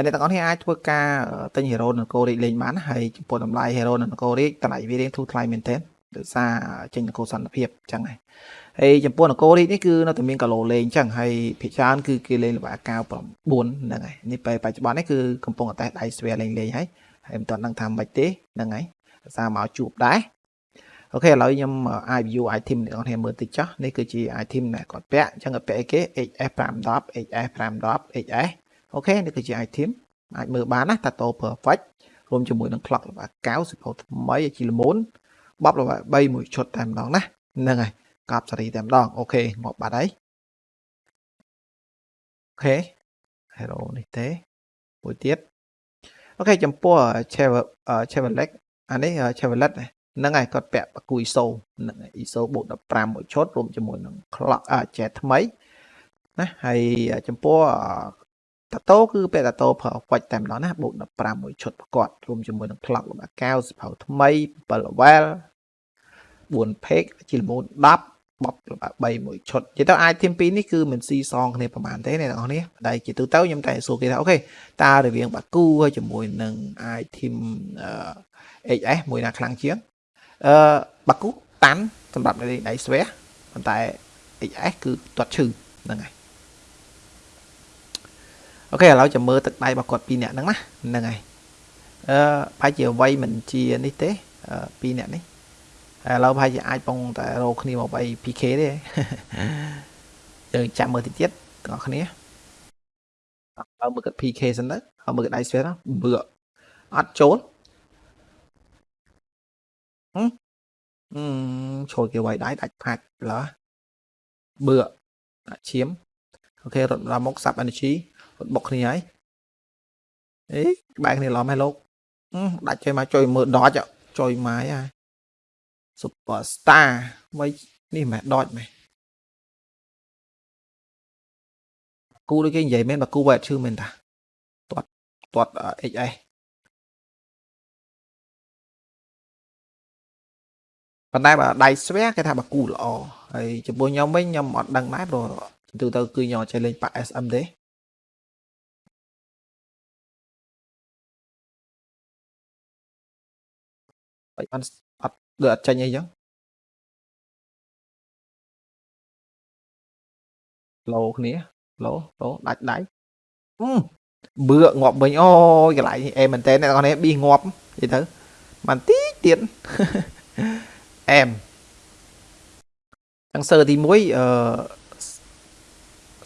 ហើយអ្នកទាំងអស់គ្នាអាចធ្វើការទិញ hero នៅ Core លេងបានហើយចំពោះតម្លៃ hero នៅ Core តម្លៃវារៀងធូរថ្លៃមែនទែនដោយសារចេញនគរសន្តិភាពអញ្ចឹងហើយហើយចំពោះនគរនេះគឺនៅតែមានកាឡូលេងអញ្ចឹងហើយភាគច្រើនគឺគេលេងល្បែកៅ9ហ្នឹងហើយនេះពេលបច្ចុប្បន្ននេះគឺកំពុងតែដៃស្វែលេងលេងហើយហើយមិនទាន់ដឹងថាមិនទេហ្នឹងហើយដោយសារមកជួបដែរអូខេឥឡូវខ្ញុំអាច view item អ្នកនរគ្នាមើលតិចចុះនេះគឺជា item ដែលគាត់ពាក់អញ្ចឹងគាត់ពាក់អីគេ HS 510 HS 510 HS អូខេនេះគឺជា item អាចមើលបានណា Tato perfect រួមជាមួយនឹង clock ល្បែកៅសិភៅថ្មីជាល្មូនបបល្បែ3មួយឈុតតែម្ដងណាហ្នឹងហើយកប់សេរីតែម្ដងអូខេងាប់បាត់ហើយអូខេ hero នេះទេមួយទៀតអូខេចំពោះ Chevrolet អានេះ Chevrolet ហ្នឹងហើយគាត់ពាក់បកគូ ISO ហ្នឹង ISO បូក15មួយឈុតរួមជាមួយនឹង clock អាចែថ្មីណាហើយចំពោះ តាតូគឺពាក់តាតូប្រើហ្វាច់តែម្ដងណាបូក15មួយឈុតប្រកបរួមជាមួយនឹង clock របស់កៅសភៅថ្មី7 level 4 page ជាល្មូន10បប3មួយឈុតនិយាយទៅ item 2នេះគឺមិនស៊ីសងគ្នាប្រហែលទេអ្នកនរគ្នាតែជាទូទៅខ្ញុំតែសួរគេថាអូខេតើរវាងបាគូហើយជាមួយនឹង item HS មួយណាខ្លាំងជាងអឺបាគូតាន់សម្រាប់លេងដៃស្វែប៉ុន្តែ HS គឺទាត់ឈឺហ្នឹងហើយ អូខេឥឡូវចាំមើលទឹកដៃរបស់គាត់ពីរនាក់ហ្នឹងណាហ្នឹងហើយអឺប្រហែលជាវ័យមិនជានេះទេពីរនាក់នេះឥឡូវប្រហែលជាអាចបងតែរកគ្នាមកបី PK ទេយើងចាំមើលតិចទៀតទាំងអស់គ្នាឥឡូវមើលគាត់ PK សិនទៅហើយមើលគាត់ដៃស្វែមើលអត់ចូលហឹមអឺចូលគេវាយដៃដាច់ផាច់ឡើបឿដាក់ឈាមអូខេរត់ដល់មុខ sub energy រត់បុកគ្នាហើយអេក្បែរគ្នាឡំហ៎លោកដាច់ជួយមកជួយមើលដចជួយម៉ាយហើយ superstar វៃនេះមិនដចមែនគូដូចគេនិយាយមែនបើគូវ៉ែតឈឺមែនតាទាត់ទាត់ XS ប៉ុន្តែបើដៃស្វែគេថាបើគូល្អហើយចំពោះខ្ញុំវិញខ្ញុំអត់ដឹងដែរព្រោះទូទៅគឺខ្ញុំអត់ចេះលេងប៉ា SM ទេ បាច់បានអត់ដូចអត់ចេញអីចឹងឡូគ្នាឡូឡូដាច់ដៃបឿងាប់វិញអូយកន្លែងអេមែនតើអ្នកនរនេះប៊ីងាប់និយាយទៅបានទីទៀតអែមទាំងសើទី1អឺ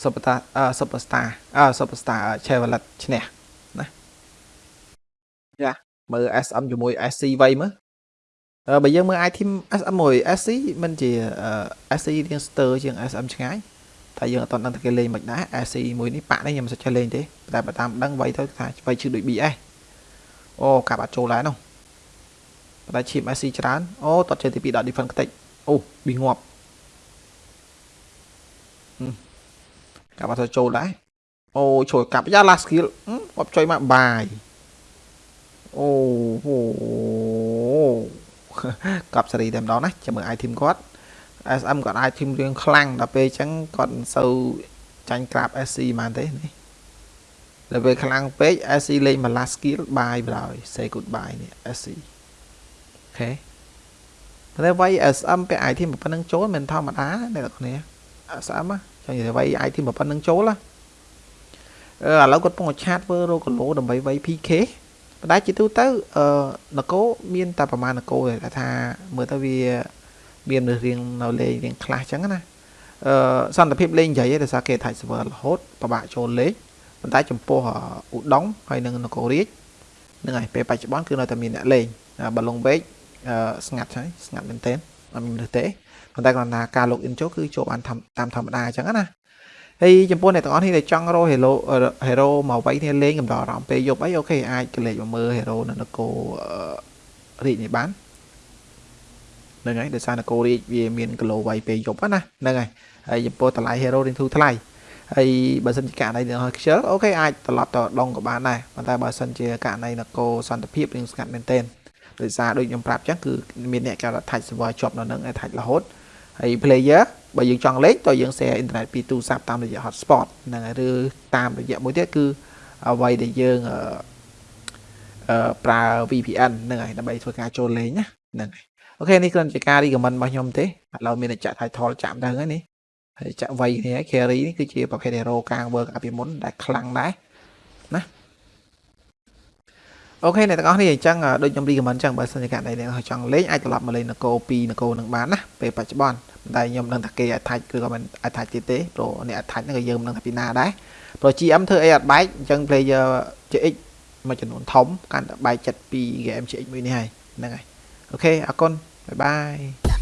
Superstar អឺ Superstar អឺ Superstar Chevrolet ឈ្នះណាយ៉ាមើល SM ជាមួយ SC វៃមើល បើយើងមើល item SM មួយ SC មិនជា SC រៀងស្ទើជាង SM ឆ្ងាយតែយើងអត់ទាន់ដឹងថាគេលេងមិនដែរ SC មួយនេះប៉ាក់នេះខ្ញុំមិនសូវចេះលេងទេតែបើតាមដឹងវៃទៅថាវៃឈឺដូច BS អូកាប់អត់ចូលដែរនោះតែឈីម SC ច្រើនអូតត់ចេះទី2ដក defense ខ្ទេចអូប៊ីងាប់កាប់អត់ទៅចូលដែរអូជួយកាប់យ៉ា last skill គាត់ជួយមកបាយអូហូ កាប់សេរីតែម្ដងណាចាំមើល item គាត់ SM គាត់ item រឿងខ្លាំងដល់ពេលអញ្ចឹងគាត់មិនសូវចាញ់ក្រាប SC ហ្មងទេនេះដល់ពេលខ្លាំងពេក SC លេងមក last skill បាយបណ្ដោយ say goodbye នេះ SC អូខេតែវាយ SM ពាក់ item ប៉ុណ្្នឹងចូលមិនធម្មតាអ្នកនរគ្នា SM ចឹងនិយាយវាយ item ប៉ុណ្្នឹងចូលណាអឺឥឡូវគាត់ពងឆាតធ្វើរកគីឡូដើម្បីវាយ PK ប៉ុន្តែជាទូទៅអឺនគរមានតែប្រមាណនគរតែថាមើលទៅវាមានរឿងរៀងនៅលេងរៀងខ្លះចឹងណាអឺសន្តិភាពលេងយាយដោយសារគេថាច់ server រហូតពិបាកចូលលេងប៉ុន្តែចំពោះឧដុងហើយនឹងនគររាជនឹងហើយពេលបច្ចុប្បន្នគឺនៅតែមានអ្នកលេងបើលងវែកស្ងាត់ហើយស្ងាត់មែនទែនអត់មានមនុស្សទេប៉ុន្តែគ្រាន់តែការ log in ចូលគឺចូលបានតាមធម្មតាអញ្ចឹងណា ហើយចំពោះអ្នកទាំងអស់នេះដែលចង់រក hero hero មកវាយគ្នាលេងកំដរអារម្មណ៍ពេលយប់អីអូខេអាចកលេចមកមើល hero នៅនគររាជនេះបានហ្នឹងហើយដោយសារនគររាជវាមានគីឡូវាយពេលយប់ណាហ្នឹងហើយហើយចំពោះតម្លៃ hero រៀងធូរថ្លៃហើយបើសិនជាករណីនៅខ្ជិលអូខេអាចត្រឡប់ទៅដងក៏បានដែរប៉ុន្តែបើសិនជាករណីនគរសន្តិភាពរៀងស្ងាត់មែនទែនដោយសារដូចខ្ញុំប្រាប់ចឹងគឺមានអ្នកគេថាច់ server ជាប់នៅនឹងឲ្យថាច់រហូតហើយ player បើយើងចង់លេងតើយើង share internet ពីទូរស័ព្ទតាមរយៈ hotspot ហ្នឹងហើយឬតាមរយៈមួយទៀតគឺអ្វីដែលយើងអឺអឺប្រើ VPN ហ្នឹងហើយដើម្បីធ្វើការចូលលេងណាហ្នឹងហើយអូខេនេះគ្រាន់តែការ recommend របស់ខ្ញុំទេឥឡូវមានតែចាក់ title ចាក់ដល់ហើយនេះហើយចាក់វៃគ្នា carry នេះគឺជាប្រភេទ hero កាង work អាពីមុនដែលខ្លាំងដែរណា OK អ្នកទាំងអស់គ្នាអញ្ចឹងដូចខ្ញុំ recommend អញ្ចឹងបើសិនជាករណីអ្នកចង់លេងអាចត្រឡប់មកលេងនគរ2នគរនឹងបានណាពេលបច្ចុប្បន្នតែខ្ញុំនឹងថាគេ attach គឺក៏មិន attach ទៀតទេព្រោះអ្នក attach ហ្នឹងក៏យើងមិនដឹងថាពីណាដែរព្រោះ GM ធ្វើអីអត់បែកអញ្ចឹង player GX មួយចំនួនធំកាន់តែបែកចិត្តពី game GX មួយនេះហើយហ្នឹងហើយ OK អរគុណ bye bye